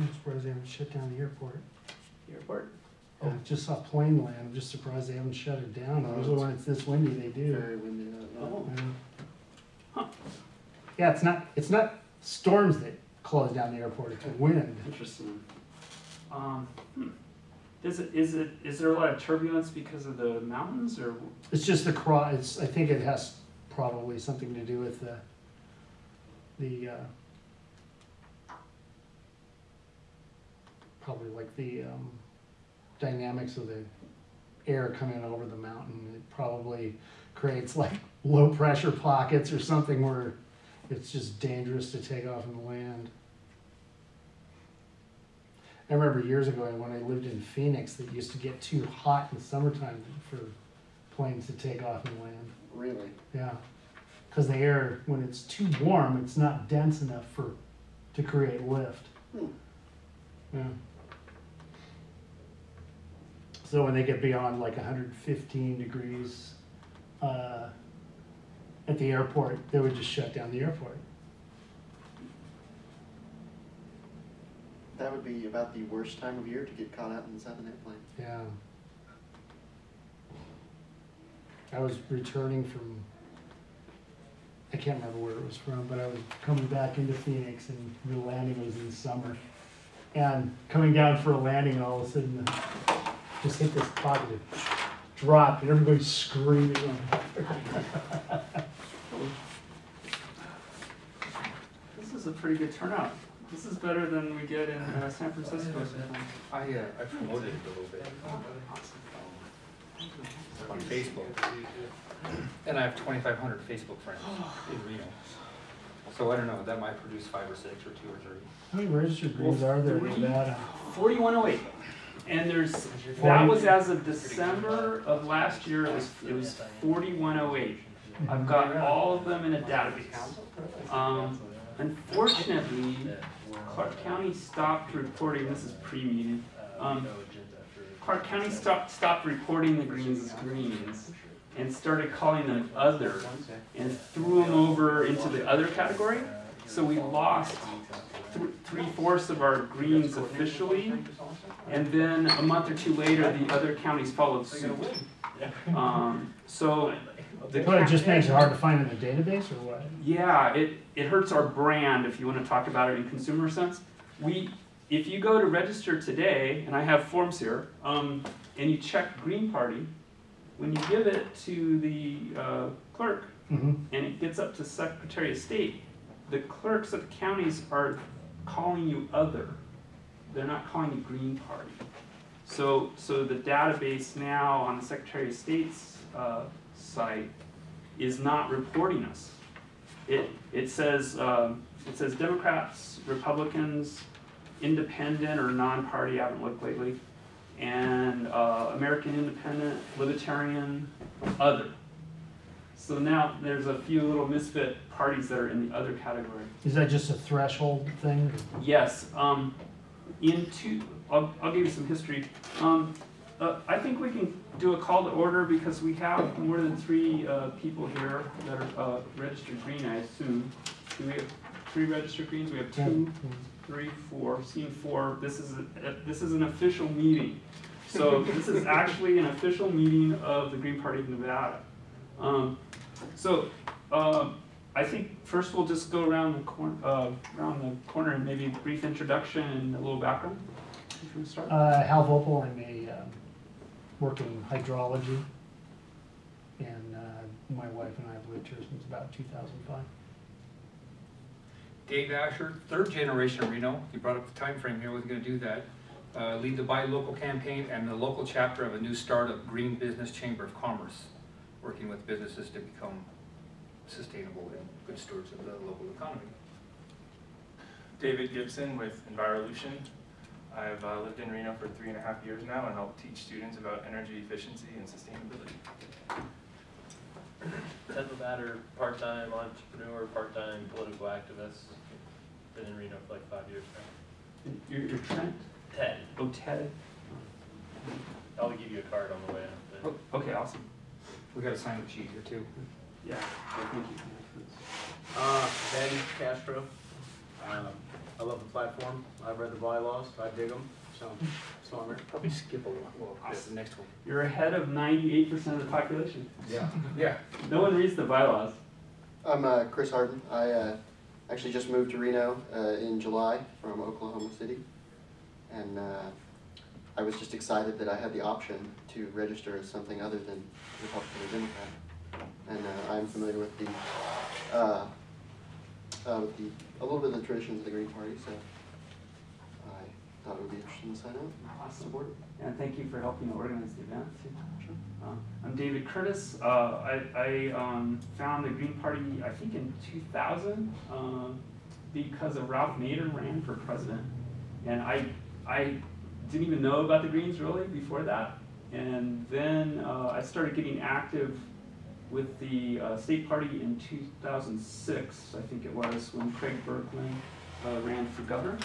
I'm surprised they haven't shut down the airport. The airport. I just saw plane land, I'm just surprised they haven't shut it down, Oh, usually when it's this windy, they do. Very windy. uh, Oh. Yeah. Huh. Yeah, it's not, it's not storms that close down the airport, it's wind. Interesting. Um, hmm. Is it, is it, is there a lot of turbulence because of the mountains or? It's just the cross, it's, I think it has probably something to do with the, the, uh, probably like the, um, dynamics of the air coming over the mountain. It probably creates like low pressure pockets or something where it's just dangerous to take off and land. I remember years ago when I lived in Phoenix, it used to get too hot in the summertime for planes to take off and land. Really? Yeah, because the air, when it's too warm, it's not dense enough for to create lift. Hmm. Yeah. So when they get beyond like 115 degrees uh, at the airport, they would just shut down the airport. That would be about the worst time of year to get caught out in inside an airplane. Yeah. I was returning from, I can't remember where it was from, but I was coming back into Phoenix and the landing was in the summer. And coming down for a landing, all of a sudden, uh, just hit this pocket, it dropped, and everybody's screaming. This is a pretty good turnout. This is better than we get in uh, San Francisco sometimes. I, uh, I promoted it a little bit on Facebook. And I have twenty-five hundred Facebook friends in Reno. So I don't know, that might produce five or six or two or three. How many registered greens are there in Nevada? Forty-one oh eight. And there's, that was as of December of last year, it was, it was forty-one oh eight. I've got all of them in a database. Um, unfortunately, Clark County stopped reporting, this is pre-meeting. Um, Clark County stopped, stopped reporting the greens as greens and started calling them other and threw them over into the other category. So we lost th- three fourths of our greens officially. And then a month or two later, the other counties followed suit. Um, so the What, it just makes it hard to find in the database, or what? yeah, it, it hurts our brand if you want to talk about it in consumer sense. We, if you go to register today, and I have forms here, um, and you check Green Party, when you give it to the uh, clerk Mm-hmm. and it gets up to Secretary of State, the clerks of the counties are calling you other. They're not calling you Green Party. So, so the database now on the Secretary of State's uh, site is not reporting us. It, it says, um, it says Democrats, Republicans, independent or non-party, I haven't looked lately, and uh, American Independent, Libertarian, other. So now there's a few little misfit parties that are in the other category. Is that just a threshold thing? Yes, um, in two, I'll, I'll give you some history. Um, uh, I think we can do a call to order because we have more than three, uh, people here that are, uh, registered green, I assume. Do we have three registered greens? We have two, three, four, seen four. This is, a- this is an official meeting. So this is actually an official meeting of the Green Party of Nevada. Um, so, um, I think first we'll just go around the corner, uh, around the corner and maybe a brief introduction and a little background. If you want to start? Uh, Hal Vopel, I'm a, um, work in hydrology. And, uh, my wife and I have lived here since about two thousand five. Dave Asher, third generation Reno, you brought up the time frame here, wasn't gonna do that. Uh, lead the Buy Local campaign and the local chapter of a new startup, Green Business Chamber of Commerce, working with businesses to become sustainable and good stewards of the local economy. David Gibson with Envirolution. I've uh, lived in Reno for three and a half years now and help teach students about energy efficiency and sustainability. Ted Levatter, part-time entrepreneur, part-time political activist. Been in Reno for like five years now. You're, you're Trent? Ted, Oh, Ted? I'll give you a card on the way out. Oh, Okay, awesome. We got a sign up sheet here too. Yeah, thank you. Uh, Ben Castro, Um, I love the platform, I've read the bylaws, I dig them, so, so I'm here. Probably skip a little, that's the next one. You're ahead of ninety-eight percent of the population. Yeah. Yeah. No one reads the bylaws. I'm uh, Chris Harden. I uh, actually just moved to Reno uh, in July from Oklahoma City. And uh, I was just excited that I had the option to register as something other than Republican or Democrat. And uh, I'm familiar with the, uh, uh, with the, a little bit of the traditions of the Green Party, so I thought it would be interesting to sign up and support it. And thank you for helping organize the event. Sure. Uh, I'm David Curtis. Uh, I, I um, found the Green Party, I think in 2000, um, because of Ralph Nader ran for president. And I, I didn't even know about the Greens really before that. And then uh, I started getting active with the uh, state party in 2006, I think it was, when Craig Bergland uh, ran for governor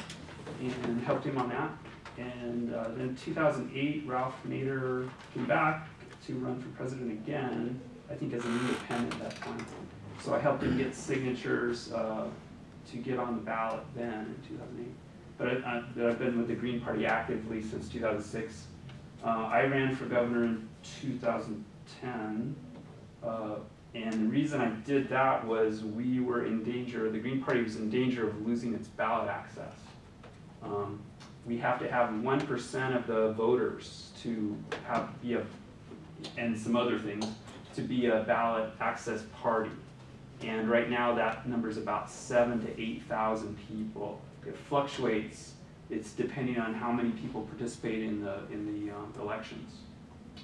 and helped him on that. And uh, then 2008, Ralph Nader came back to run for president again, I think as an independent at that time. So I helped him get signatures uh, to get on the ballot then in 2008. But I, I, I've been with the Green Party actively since 2006. Uh, I ran for governor in 2010. Uh, and the reason I did that was we were in danger, the Green Party was in danger of losing its ballot access. Um, we have to have one percent of the voters to have, be a, and some other things, to be a ballot access party. And right now, that number is about seven to eight thousand people. It fluctuates, it's depending on how many people participate in the, in the, um, elections.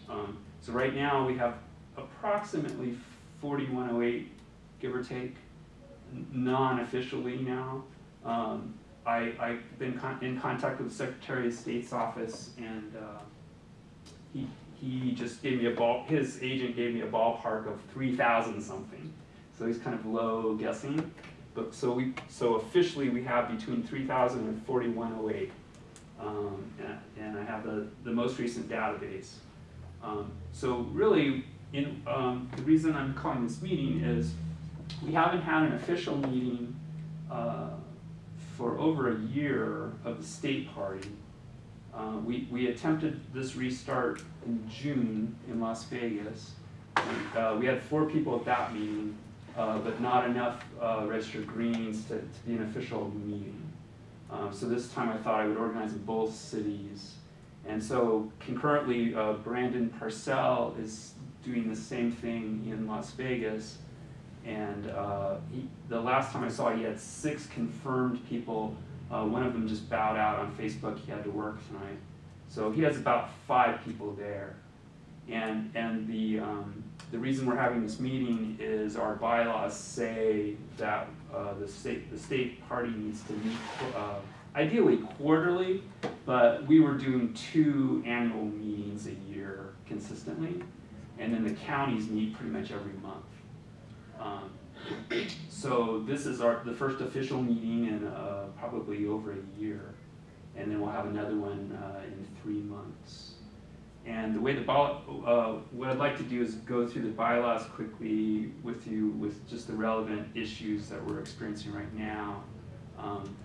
Um, so right now, we have approximately forty-one oh eight, give or take, non-officially now. Um, I, I've been con- in contact with the Secretary of State's office and, uh, he, he just gave me a ball, his agent gave me a ballpark of three thousand something. So he's kind of low guessing, but, so we, so officially we have between three thousand and forty-one oh eight. Um, and, and I have the, the most recent database. Um, so really, in, um, the reason I'm calling this meeting is we haven't had an official meeting, uh, for over a year of the state party. Uh, we, we attempted this restart in June in Las Vegas. And, uh, we had four people at that meeting, but not enough, uh, registered Greens to, to be an official meeting. Uh, so this time I thought I would organize in both cities. And so concurrently, uh, Brandon Parcell is doing the same thing in Las Vegas. And uh, he, the last time I saw, he had six confirmed people. Uh, one of them just bowed out on Facebook. He had to work tonight. So he has about five people there. And, and the, um, the reason we're having this meeting is our bylaws say that uh, the state, the state party needs to meet uh, ideally quarterly, but we were doing two annual meetings a year consistently. And then the counties meet pretty much every month. Um, So this is our, the first official meeting in uh, probably over a year. And then we'll have another one uh, in three months. And the way the bylaw, uh, what I'd like to do is go through the bylaws quickly with you with just the relevant issues that we're experiencing right now. Um,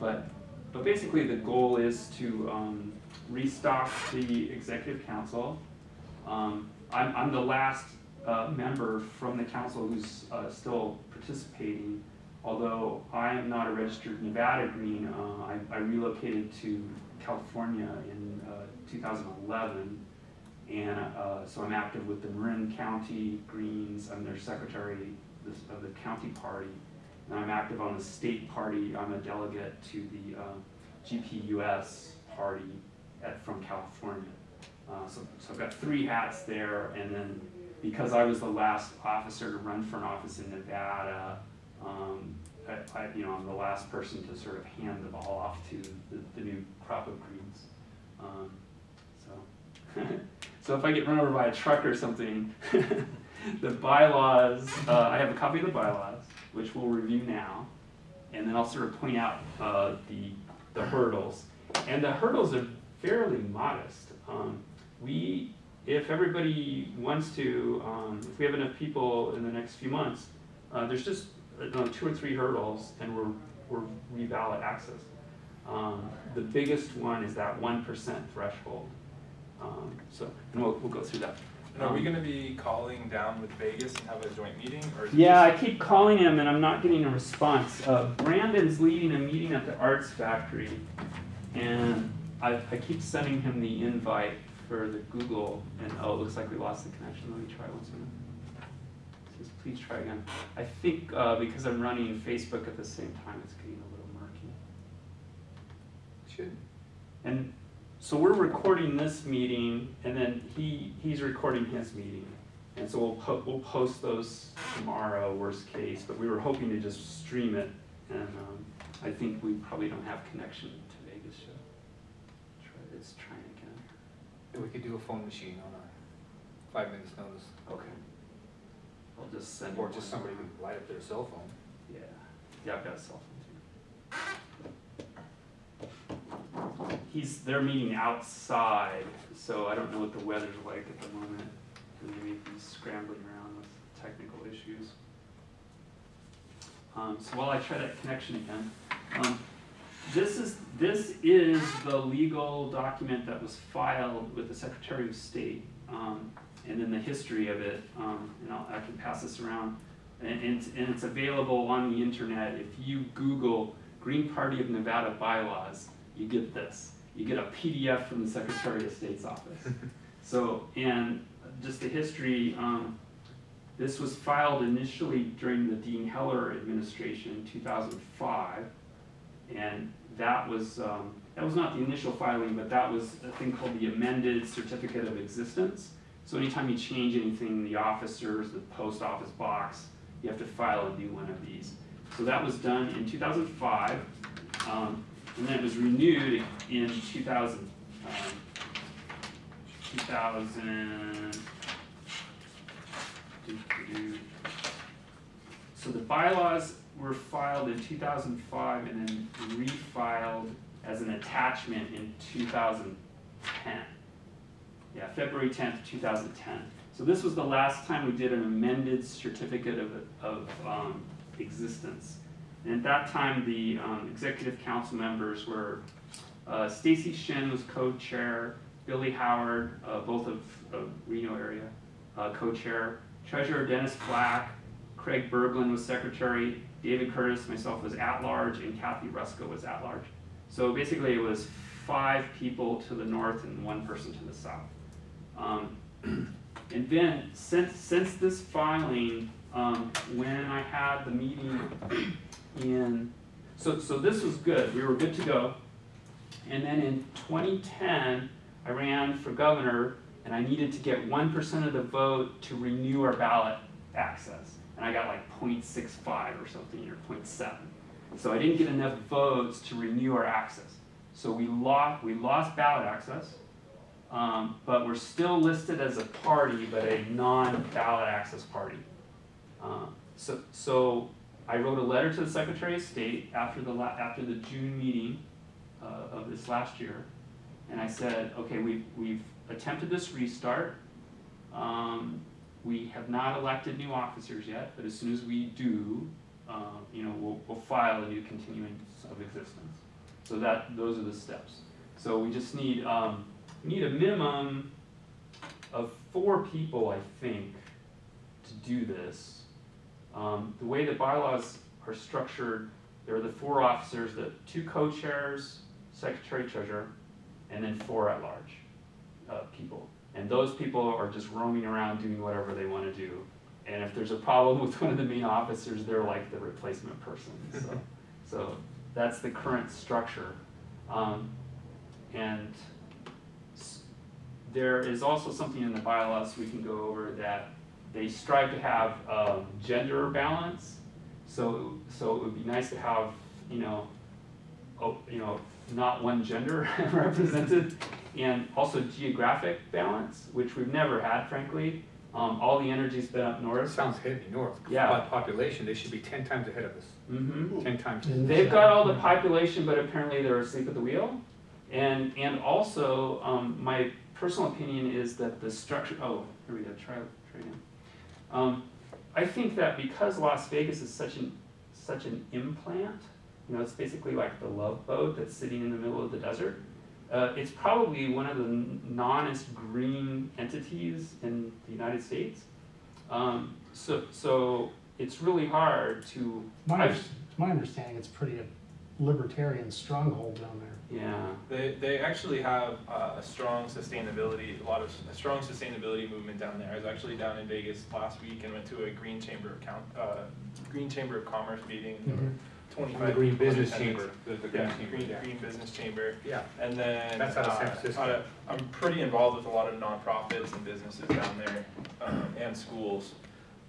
But, but basically the goal is to um, restock the executive council. Um, I'm, I'm the last uh, member from the council who's uh, still participating. Although I am not a registered Nevada Green, uh, I, I relocated to California in uh, 2011. And uh, so I'm active with the Marin County Greens, I'm their secretary of the county party. And I'm active on the state party, I'm a delegate to the uh, GPUS party at, from California. Uh, so, so I've got three hats there, and then because I was the last officer to run for an office in Nevada, um, I, I, you know, I'm the last person to sort of hand the ball off to the, the new crop of greens. Um, so, so if I get run over by a truck or something, the bylaws, uh, I have a copy of the bylaws, which we'll review now, and then I'll sort of point out, uh, the, the hurdles. And the hurdles are fairly modest. Um, we, if everybody wants to, um, if we have enough people in the next few months, uh, there's just, uh, two or three hurdles, and we're we're reballot access. Um, the biggest one is that one percent threshold. Um, so, and we'll, we'll go through that. And are we Um, gonna be calling down with Vegas and have a joint meeting, or is Yeah, I keep calling him and I'm not getting a response. Uh, Brandon's leading a meeting at the Arts Factory, and I, I keep sending him the invite for the Google, and oh, it looks like we lost the connection. Let me try once more. Says, please try again. I think uh, because I'm running Facebook at the same time, it's getting a little murky. Should. And so we're recording this meeting, and then he, he's recording his meeting. And so we'll po- we'll post those tomorrow, worst case, but we were hoping to just stream it, and, um, I think we probably don't have connection to Vegas yet. Try, it's trying again. We could do a phone machine on a five minutes notice, Okay. I'll just send. or just somebody could light up their cell phone. Yeah, yeah, I've got a cell phone too. He's, they're meeting outside, so I don't know what the weather's like at the moment. and Maybe he's scrambling around with technical issues. Um, so while I try that connection again, um, this is, this is the legal document that was filed with the Secretary of State. Um, and then the history of it, um, and I'll, I can pass this around. And, and, and it's available on the internet. If you Google Green Party of Nevada bylaws, you get this. You get a PDF from the Secretary of State's office. So, and just the history, um, this was filed initially during the Dean Heller administration in two thousand five. And that was, um, that was not the initial filing, but that was a thing called the amended certificate of existence. So anytime you change anything in the officers, the post office box, you have to file a new one of these. So that was done in two thousand five, um, and then it was renewed in two thousand, um, two thousand. So the bylaws were filed in two thousand five and then refiled as an attachment in two thousand ten. Yeah, February tenth, two thousand ten. So this was the last time we did an amended certificate of, of, um, existence. And at that time, the, um, executive council members were, uh, Stacy Shen was co-chair, Billy Howard, uh, both of, of Reno area, uh, co-chair, treasurer Dennis Black, Craig Bergland was secretary, David Curtis, myself was at-large, and Kathy Rusko was at-large. So basically, it was five people to the north and one person to the south. Um, and then, since, since this filing, um, when I had the meeting in, so, so this was good, we were good to go. And then in twenty ten, I ran for governor, and I needed to get one percent of the vote to renew our ballot access. And I got like 0.65 or something, or 0.7. So I didn't get enough votes to renew our access. So we lost, we lost ballot access, um, but we're still listed as a party, but a non-ballot access party. Um, so, so I wrote a letter to the Secretary of State after the after the June meeting uh, of this last year, and I said, okay, we've we've attempted this restart. Um, we have not elected new officers yet, but as soon as we do, uh, you know, we'll, we'll file a new continuance of existence. So that those are the steps. So we just need um, we need a minimum of four people, I think, to do this. Um, the way the bylaws are structured, there are the four officers, the two co-chairs, secretary, treasurer, and then four at-large uh, people. And those people are just roaming around doing whatever they want to do. And if there's a problem with one of the main officers, they're like the replacement person. So, so that's the current structure. Um, and there is also something in the bylaws we can go over that they strive to have um, gender balance. So, so it would be nice to have, you know, oh, you know, not one gender represented, and also geographic balance, which we've never had, frankly. Um, all the energy's been up north. sounds heavy north. Yeah. By population, they should be ten times ahead of us, Mm-hmm. ten times. They've got all the population, but apparently they're asleep at the wheel. And, and also, um, my personal opinion is that the structure, oh, here we go, try, try again. Um, I think that because Las Vegas is such an, such an implant, You know, it's basically like the love boat that's sitting in the middle of the desert. Uh, it's probably one of the non-est green entities in the United States. Um, so, so it's really hard to, My, my understanding it's pretty libertarian stronghold down there. yeah, They, they actually have uh, a strong sustainability, a lot of, a strong sustainability movement down there. I was actually down in Vegas last week and went to a Green Chamber of Count, uh, Green Chamber of Commerce meeting. There were Mhm. twenty-five. The Green Business. Chamber, the, the Green Yeah, Chamber, Green, yeah. Green Business Chamber. Yeah, And then. That's out of San uh, Francisco. uh, I'm pretty involved with a lot of nonprofits and businesses down there, um, and schools.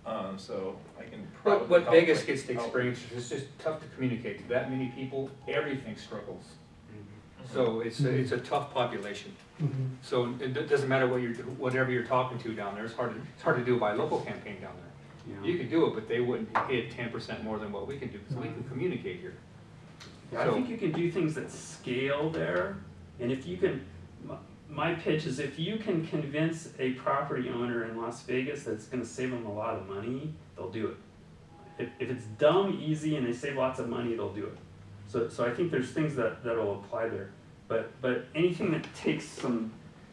Um, so I can probably. But what help, Vegas gets to experience is it's just tough to communicate to that many people, everything struggles. So it's, a- it's a tough population. Mhm. So it doesn't matter what you're, whatever you're talking to down there, it's hard to, it's hard to do buy local campaign down there. yeah. You could do it, but they wouldn't hit ten percent more than what we can do, because we can communicate here. Yeah, I think you can do things that scale there, and if you can, my, pitch is if you can convince a property owner in Las Vegas that it's gonna save them a lot of money, they'll do it. If, if it's dumb, easy, and they save lots of money, they'll do it. So, so I think there's things that, that'll apply there, but, but anything that takes some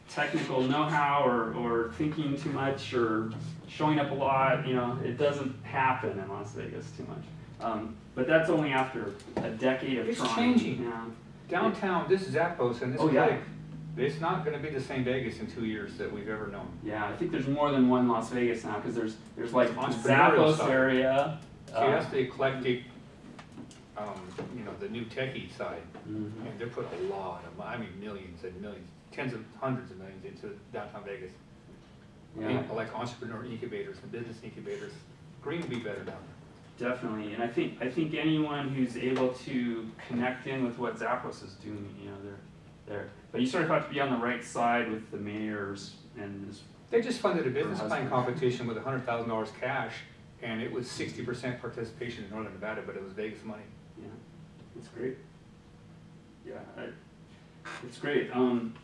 technical know-how or, or thinking too much or showing up a lot, you know, it doesn't happen in Las Vegas too much. Um, but that's only after a decade of It's trying. changing. Yeah. Downtown, this Zappos and this Oh, yeah. It's not gonna be the same Vegas in two years that we've ever known. Yeah, I think there's more than one Las Vegas now because there's there's like Zappos side. area. See, uh, that's the eclectic, um, you know, the new techie side. mhm. And they're putting a lot of, I mean, millions and millions, tens of, hundreds of millions into downtown Vegas. Yeah, Like entrepreneur incubators and business incubators. Green would be better down there. definitely. And I think I think anyone who's able to connect in with what Zappos is doing, you know, they're there. But you sort of have to be on the right side with the mayors and this. They just funded a business plan competition with hundred thousand dollars cash, and it was sixty percent participation in Northern Nevada, but it was Vegas money. Yeah, it's great. Yeah, I, it's great. Um,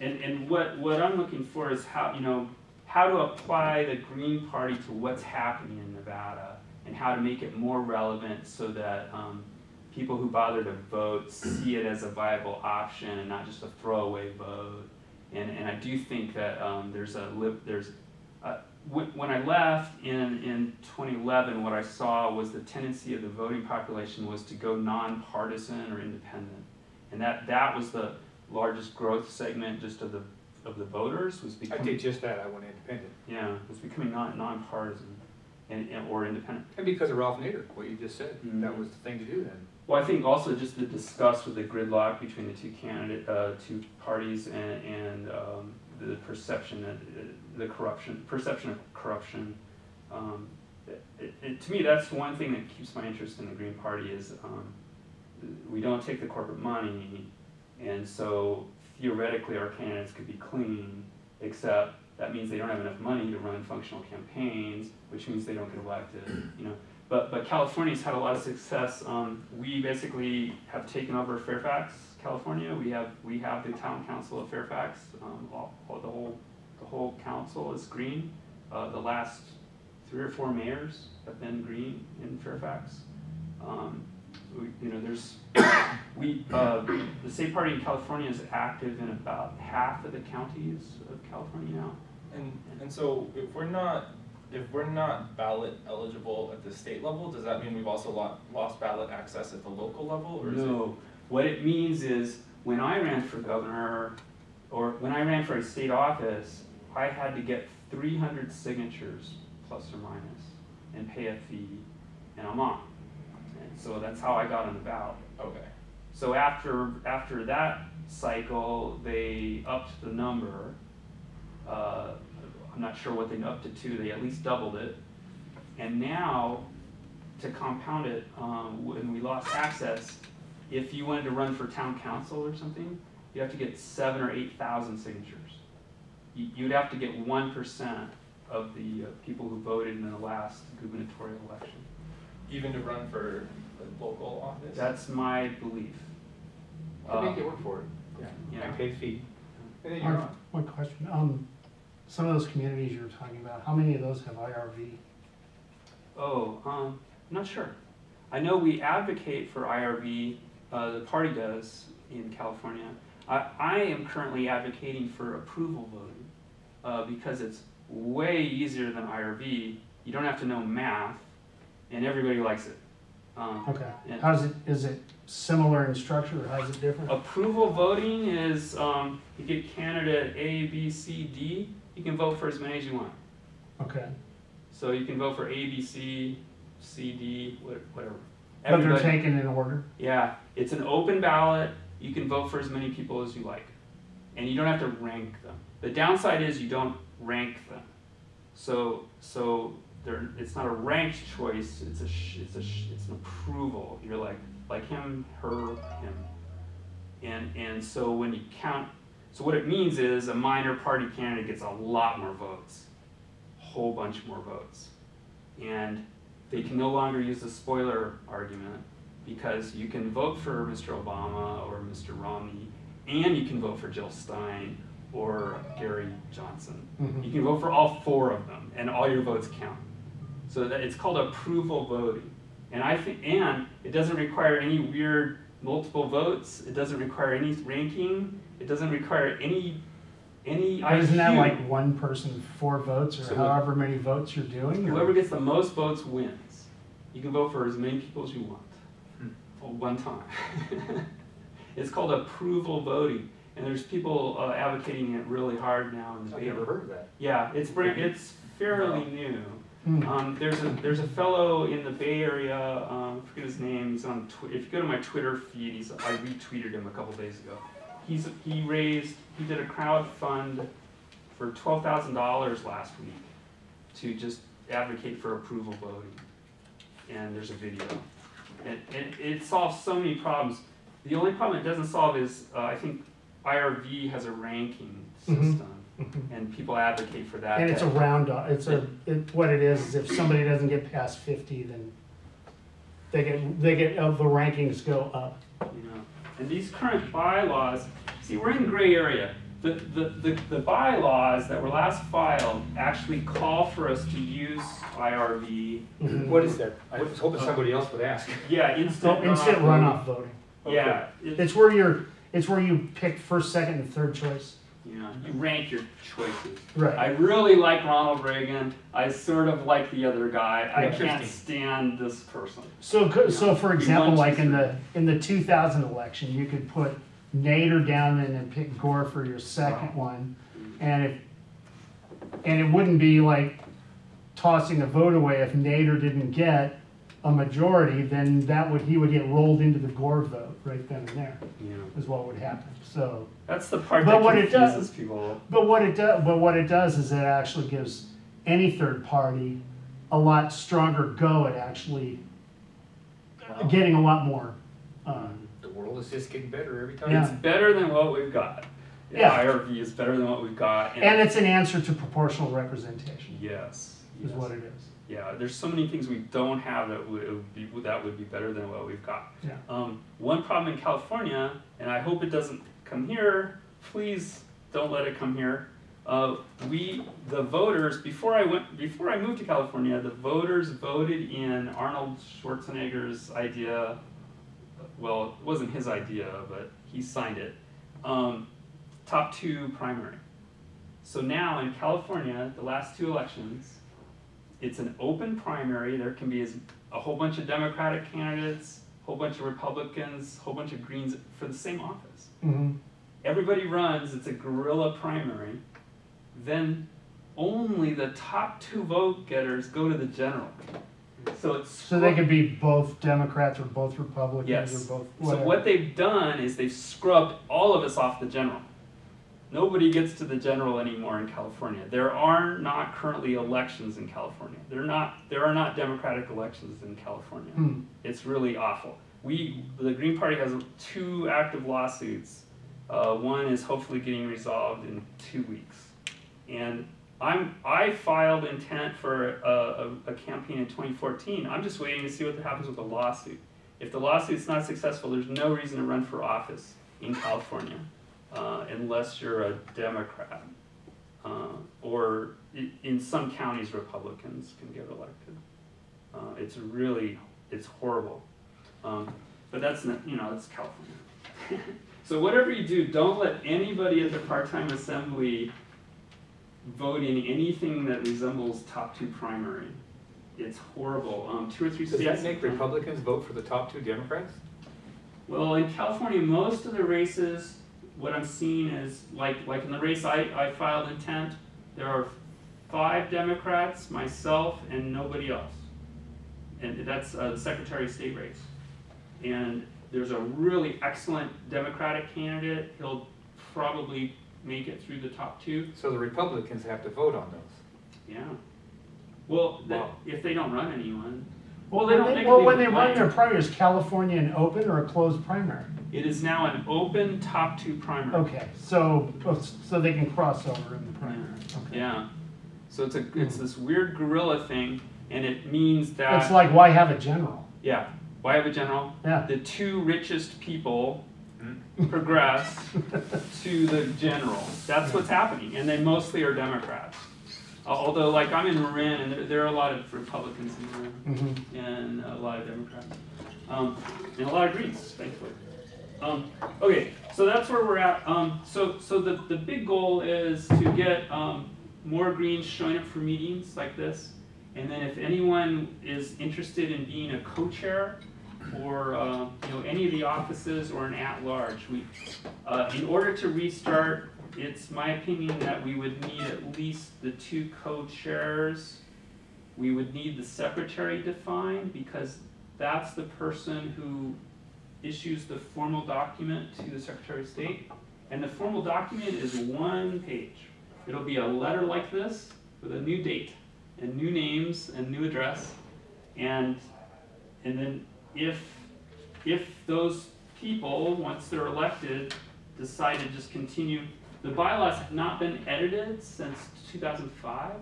and, and what, what I'm looking for is how, you know, how to apply the Green Party to what's happening in Nevada and how to make it more relevant so that, um, people who bother to vote see it as a viable option and not just a throwaway vote. And, and I do think that, um, there's a, there's, uh, when, when I left in, in 2011, what I saw was the tendency of the voting population was to go nonpartisan or independent. And that, that was the largest growth segment just of the, of the voters was becoming- I did just that, I went independent. yeah, was becoming non, nonpartisan and, and, or independent. And because of Ralph Nader, what you just said, that Mhm. was the thing to do then. Well, I think also just the disgust with the gridlock between the two candidate, uh, two parties and, and, um, the perception that, uh, the corruption, perception of corruption. Um, it, it- to me, that's one thing that keeps my interest in the Green Party is, um, we don't take the corporate money, and so theoretically, our candidates could be clean, except that means they don't have enough money to run functional campaigns, which means they don't get elected, you know? But, but California's had a lot of success. Um, we basically have taken over Fairfax, California. We have, we have the town council of Fairfax. Um, all, all- the whole, the whole council is green. Uh, the last three or four mayors have been green in Fairfax. Um, we, you know, there's, we, uh, the state party in California is active in about half of the counties of California now. And, and so if we're not, if we're not ballot eligible at the state level, does that mean we've also lo- lost ballot access at the local level, or is it? No, what it means is, when I ran for governor, or when I ran for a state office, I had to get three hundred signatures, plus or minus, and pay a fee, and I'm on. And so that's how I got on the ballot. Okay, So after, after that cycle, they upped the number. Uh, I'm not sure what they upped it to, they at least doubled it. And now, to compound it, um, when we lost access, if you wanted to run for town council or something, you have to get seven or eight thousand signatures. You, you'd have to get one percent of the uh, people who voted in the last gubernatorial election. even to run for the local office? That's my belief. I make it work for it. Yeah. Yeah. I paid fee. And then you're on. One question, um, some of those communities you were talking about, how many of those have IRV? Oh, um, I'm not sure. I know we advocate for IRV, uh, the party does in California. I, I am currently advocating for approval voting, uh, because it's way easier than IRV. You don't have to know math, and everybody likes it. Um, Okay, how's it, is it similar in structure or how's it different? Approval voting is, um, you get candidate A, B, C, D, you can vote for as many as you want. Okay, So you can vote for A, B, C, C, D, wha- whatever. but they're taken in order? Yeah, it's an open ballot, you can vote for as many people as you like. And you don't have to rank them. The downside is you don't rank them. So, so there, it's not a ranked choice, it's a, sh- it's a, sh- it's an approval. You're like, like him, her, him. And, and so when you count, so what it means is a minor party candidate gets a lot more votes. A whole bunch more votes. And they can no longer use the spoiler argument because you can vote for Mr. Obama or Mr. Romney, and you can vote for Jill Stein or Gary Johnson. Mhm. You can vote for all four of them, and all your votes count. So that it's called approval voting, and I think, and it doesn't require any weird multiple votes. It doesn't require any ranking. It doesn't require any any But isn't that IQ. like one person, four votes, So or what- however many votes you're doing? or- Whoever gets the most votes wins. You can vote for as many people as you want, Hmm. at one time. It's called approval voting, and there's people uh, advocating it really hard now in the I've Bay. never heard of that. Yeah, it's brand, it's fairly new. Hmm. Um, there's a, there's a fellow in the Bay Area, um, I forget his name, he's on Twi- if you go to my Twitter feed, he's, I retweeted him a couple days ago. He's, he raised, he did a crowd fund for twelve thousand dollars last week to just advocate for approval voting. And there's a video. And, and it solves so many problems. The only problem it doesn't solve is, uh, I think IRV has a ranking Mhm. system, Mhm. and people advocate for that. And it's a that- round, off. it's a, it, what it is, is if somebody doesn't get past fifty, then they get, they get, uh, the rankings go up. you know. And these current bylaws, see, we're in gray area. The, the, the, the bylaws that were last filed actually call for us to use IRV. Mhm. What is that? I was hoping somebody else would ask. Yeah, So instant instant runoff voting. Yeah, it- It's where you're, it's where you pick first, second, and third choice. Yeah, you rank your choices. Right. I really like Ronald Reagan. I sort of like the other guy. I can't stand this person. So, co- so for example, like in the, in the two thousand election, you could put Nader down and then pick Gore for your second one. And if, and it wouldn't be like tossing a vote away if Nader didn't get a majority, then that would, he would get rolled into the Gore vote right then and there, Yeah. is what would happen, so. That's the part But that what it does- people. But what it does, but what it does is it actually gives any third party a lot stronger go at actually getting a lot more, um, The world is just getting better every Yeah. It's better than what we've got. Yeah. IRV is better than what we've got. and it's an answer to proportional representation, Yes. is yes. what it is. Yeah, there's so many things we don't have that would, be, that would be better than what we've got. Yeah. Um, one problem in California, and I hope it doesn't come here, please don't let it come here. Uh, we, the voters, before I went, before I moved to California, the voters voted in Arnold Schwarzenegger's idea. Well, it wasn't his idea, but he signed it. Um, top two primary. So now in California, the last two elections, it's an open primary. There can be as, a whole bunch of Democratic candidates, a whole bunch of Republicans, a whole bunch of Greens for the same office. Mhm. Everybody runs, it's a guerrilla primary. Then only the top two vote getters go to the general. So it's. So they could be both Democrats or both Republicans Yes. or both, So what they've done is they've scrubbed all of us off the general. Nobody gets to the general anymore in California. There are not currently elections in California. There are not, there are not democratic elections in California. Hmm. It's really awful. We, the Green Party has two active lawsuits. Uh, one is hopefully getting resolved in two weeks. And I'm, I filed intent for a, a, a campaign in 2014. I'm just waiting to see what happens with the lawsuit. If the lawsuit's not successful, there's no reason to run for office in California uh, unless you're a Democrat. Uh, or in some counties, Republicans can get elected. Uh, it's really it's horrible. Um, but that's not, you know, that's California. so whatever you do, don't let anybody at the part-time assembly vote in anything that resembles top two primary. It's horrible. Um, two or three Does that make Republicans vote for the top two Democrats? Well, in California, most of the races, what I'm seeing is, like, like in the race I, I filed intent, there are five Democrats, myself, and nobody else. And that's uh, the Secretary of State race. And there's a really excellent Democratic candidate, he'll probably make it through the top two, So the Republicans have to vote on those. yeah. Well, Wow. if they don't run anyone, Well, they when don't- they, they well, when be they run their primary, is California an open or a closed primary? it is now an open top two primary. Okay, so, oh, so they can cross over in the primary, okay. Yeah. So it's a it's this weird gorilla thing, and it means that It's like, why have a general? yeah. Why have a general? Yeah. The two richest people Hmm? progress to the general. That's what's happening, and they mostly are Democrats. Al- Although, like I'm in Marin, and there, there are a lot of Republicans in Marin, Mhm. and a lot of Democrats, um, and a lot of Greens, thankfully. Um, okay, so that's where we're at. Um, so, so the, the big goal is to get um, more Greens showing up for meetings like this. And then if anyone is interested in being a co-chair or uh, you know any of the offices or an at-large, we, uh, in order to restart, it's my opinion that we would need at least the two co-chairs. We would need the secretary defined because that's the person who issues the formal document to the Secretary of State. And the formal document is one page. It'll be a letter like this with a new date and new names and new address. And, and then if, if those people, once they're elected, decide to just continue, the bylaws have not been edited since two thousand five.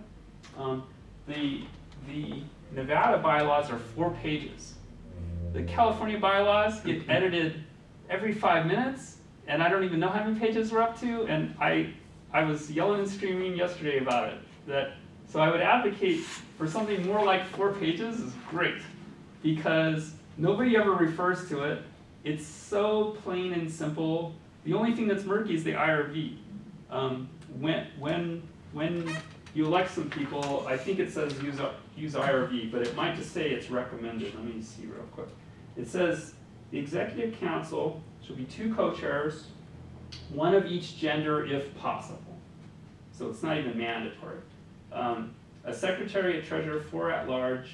Um, the, the Nevada bylaws are four pages. The California bylaws get edited every five minutes, and I don't even know how many pages we're up to, and I, I was yelling and screaming yesterday about it, that, so I would advocate for something more like four pages is great, because nobody ever refers to it, it's so plain and simple, the only thing that's murky is the IRV. Um, when, when, when you elect some people, I think it says use, use IRV, but it might just say it's recommended, let me see real quick. It says, the executive council should be two co-chairs, one of each gender if possible. So it's not even mandatory. Um, a secretary, a treasurer, four at large.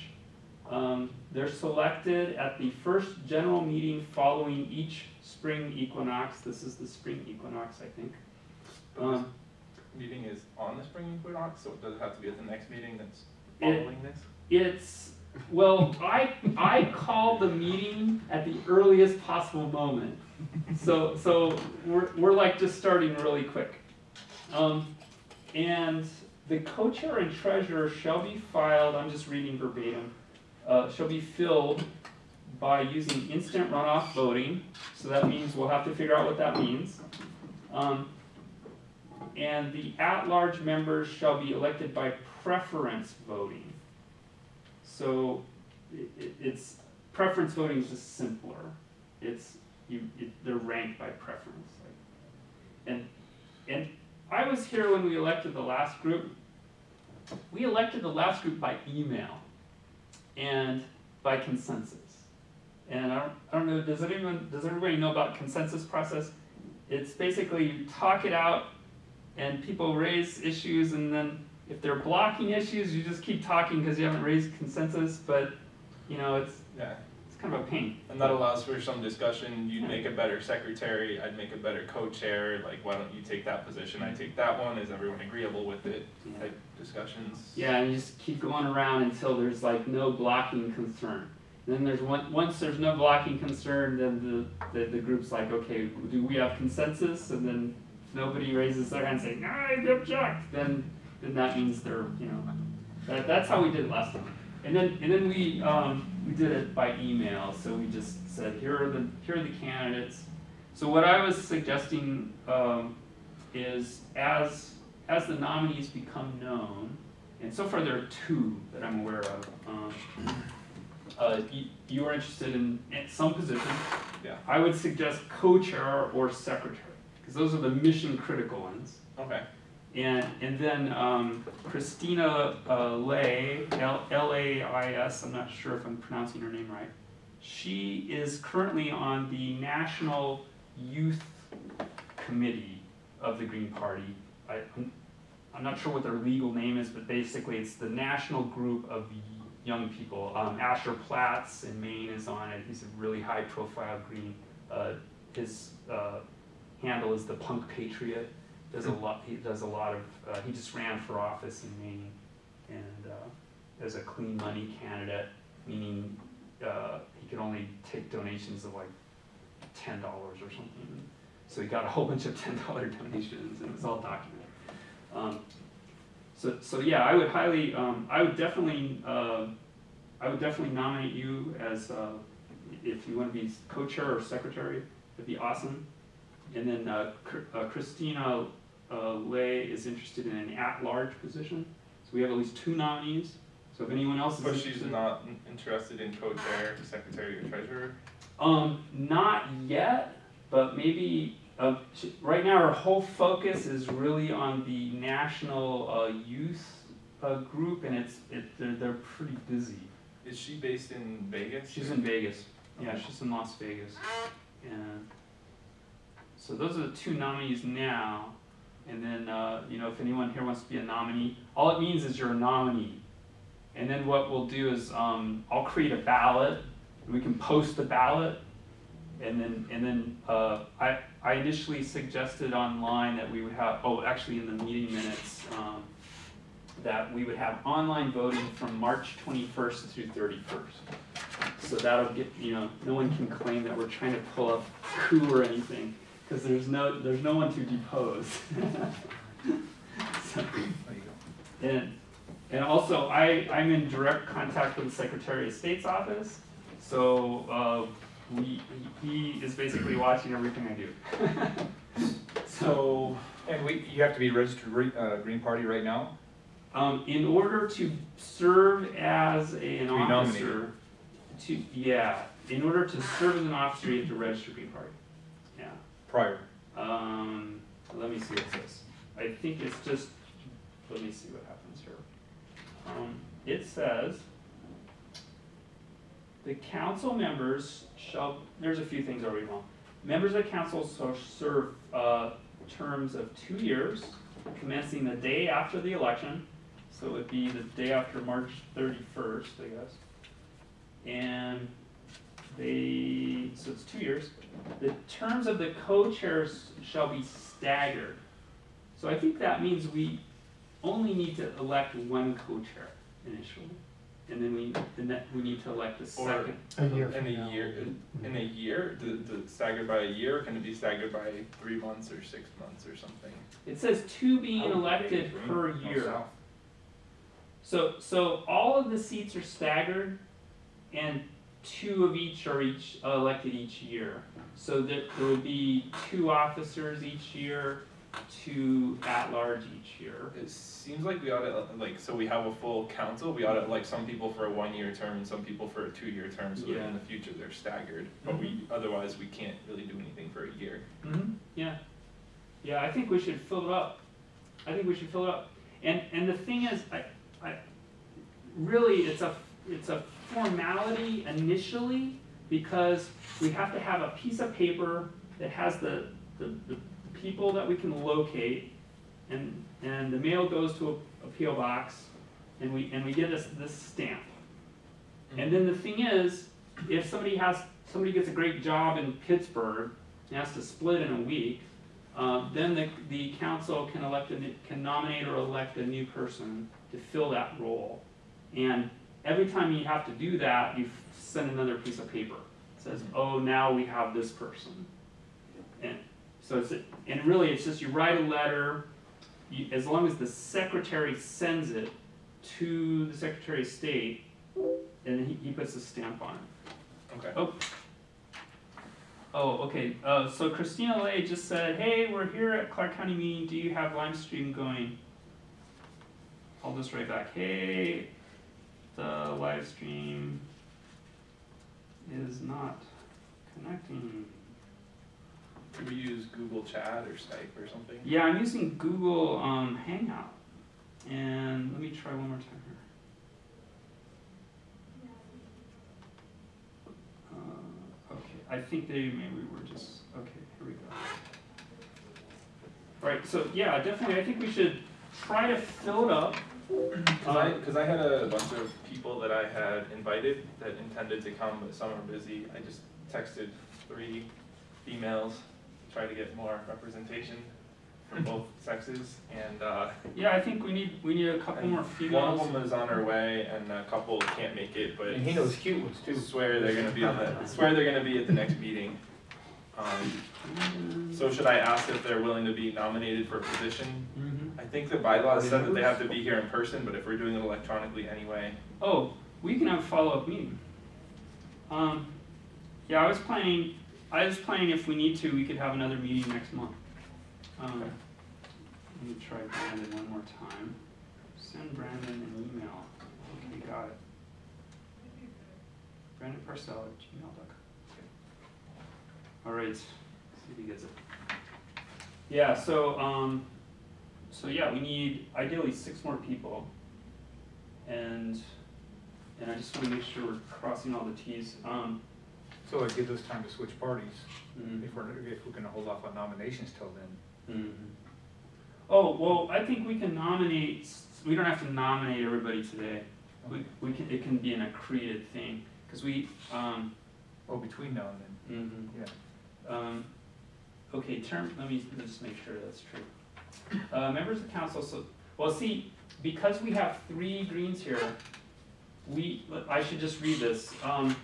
Um, they're selected at the first general meeting following each spring equinox. This is the spring equinox, I think. But this Um, meeting is on the spring equinox, so it does it have to be at the next meeting that's It- following this? It's, well, I, I called the meeting at the earliest possible moment. So, so we're, we're like just starting really quick. Um, and the co-chair and treasurer shall be filed, I'm just reading verbatim, uh, shall be filled by using instant runoff voting. So that means we'll have to figure out what that means. Um, and the at-large members shall be elected by preference voting. So it, it, it's preference voting is just simpler. It's you it, they're ranked by preference. And and I was here when we elected the last group. We elected the last group by email and by consensus. And I don't, I don't know, does anyone, does everybody know about consensus process? It's basically you talk it out and people raise issues and then if they're blocking issues, you just keep talking because you haven't raised consensus, but you know, it's, Yeah, it's kind of a pain. and that allows for some discussion, you'd make a better secretary, I'd make a better co-chair, like, why don't you take that position, I take that one, is everyone agreeable with it, Yeah. type discussions. Yeah, and you just keep going around until there's like no blocking concern. And then there's one, once there's no blocking concern, then the, the, the group's like, okay, do we have consensus? And then nobody raises their hand saying, I object, then, then that means they're, you know, that, that's how we did it last time. And then, and then we, um, we did it by email, so we just said, here are the, here are the candidates. So what I was suggesting, um, is as, as the nominees become known, and so far there are two that I'm aware of, um, uh, uh, you, you are interested in, in some position, Yeah. I would suggest co-chair or secretary, because those are the mission critical ones. Okay. And, and then um, Christina uh, Lay, L L A I S, I'm not sure if I'm pronouncing her name right. She is currently on the National Youth Committee of the Green Party. I, I'm, I'm not sure what their legal name is, but basically it's the national group of young people. Um, Asher Platts in Maine is on it. He's a really high profile Green. Uh, his uh, handle is the Punk Patriot does a lot, he does a lot of, uh, he just ran for office in Maine and, uh, as a clean money candidate, meaning, uh, he could only take donations of like ten dollars or something. So he got a whole bunch of ten dollar donations and it was all documented. Um, so, so yeah, I would highly, um, I would definitely, uh, I would definitely nominate you as, uh, if you wanna be co-chair or secretary, that'd be awesome. And then uh, uh, Christina uh, Lay is interested in an at-large position. So we have at least two nominees. So if anyone else is But she's not interested in co-chair, secretary, or treasurer? Um, not yet, but maybe, uh, she, right now her whole focus is really on the national, uh, youth, uh, group and it's, it, they're, they're pretty busy. Is she based in Vegas? She's in Vegas, yeah, she's in Las Vegas, and, so those are the two nominees now. And then, uh, you know, if anyone here wants to be a nominee, all it means is you're a nominee. And then what we'll do is, um, I'll create a ballot, and we can post the ballot. And then, and then, uh, I, I initially suggested online that we would have, oh, actually in the meeting minutes, um, that we would have online voting from March twenty-first through thirty-first. So that'll get, you know, no one can claim that we're trying to pull up coup or anything, because there's no, there's no one to depose. So, There you go. and, and also, I, I'm in direct contact with the Secretary of State's office, so, uh, we, he is basically watching everything I do. So, And we, you have to be registered, re- uh, Green Party right now? Um, in order to serve as a, an nominated. officer, to, yeah, in order to serve as an officer, you have to register Green Party. Yeah, Prior. um, let me see what it says. I think it's just, let me see what happens here. Um, it says, the council members shall, there's a few things already wrong. Members of council shall serve, uh, terms of two years, commencing the day after the election, so it would be the day after March thirty-first, I guess. And they, so it's two years. The terms of the co-chairs shall be staggered. So I think that means we only need to elect one co-chair initially. And then we, and that, we need to elect a Or- second. A year In a now. year, in a year, the, the staggered by a year, can it be staggered by three months or six months or something? It says two being elected think per green, no year. So, so all of the seats are staggered, and two of each are each uh, elected each year. So that there would be two officers each year, two at-large each year. It seems like we ought to, like, so we have a full council, we ought to, like, some people for a one-year term and some people for a two-year term, so that in the future they're staggered. But we, otherwise, we can't really do anything for a year. Mm-hmm. Yeah, yeah, I think we should fill it up. I think we should fill it up. And, and the thing is, I, I, really, it's a, it's a formality initially, because we have to have a piece of paper that has the, the, the people that we can locate, and, and the mail goes to a, a PO box, and we, and we get this, this stamp. And then the thing is, if somebody has, somebody gets a great job in Pittsburgh, and has to split in a week, uh, then the, the council can elect, a can nominate or elect a new person to fill that role. And every time you have to do that, you send another piece of paper. It Says, oh, now we have this person. And so it's, and really, it's just you write a letter, you, as long as the secretary sends it to the Secretary of State, and he, he puts a stamp on it. Okay. Oh. Oh, okay, uh, so Christina Lay just said, hey, we're here at Clark County meeting, do you have live stream going? I'll just write back, hey, the live stream is not connecting. Can we use Google Chat or Skype or something? Yeah, I'm using Google um, Hangout. And let me try one more time here. Uh, okay, I think they maybe were just, okay, here we go. Right, so yeah, definitely, I think we should try to fill it up. Cause I, cause I had a bunch of people that I had invited that intended to come, but some are busy. I just texted three females, to try to get more representation from both sexes, and, uh, Yeah, I think we need, we need a couple And more one females. of them is on her way, and a couple can't make it, but And he knows cute ones too. swear they're gonna be on the, swear they're gonna be at the next meeting. Um, Mm, so should I ask if they're willing to be nominated for a position? I think the bylaws said that they have to be here in person, but if we're doing it electronically anyway, Oh, we can have a follow-up meeting. Um, yeah, I was planning, I was planning if we need to, we could have another meeting next month. Um, Okay. let me try Brandon one more time. Send Brandon an email. Okay, got it. Brandon Parcell at gmail.com. All right, see if he gets it. Yeah, so, um, so yeah, we need ideally six more people. And, and I just wanna make sure we're crossing all the Ts. Um, So it gives us time to switch parties, mm, if we're, if we're gonna hold off on nominations till then. mhm. Oh, well, I think we can nominate, we don't have to nominate everybody today. We, we can, it can be an accreted thing, cause we, um, Oh, between now and then, mhm. yeah. Um, okay, term, let me just make sure that's true. Uh, members of council, so, well, see, because we have three greens here, we, I should just read this, um,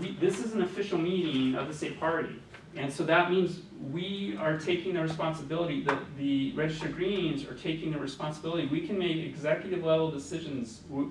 we, this is an official meeting of the state party. And so that means we are taking the responsibility, the, the registered greens are taking the responsibility, we can make executive level decisions, we,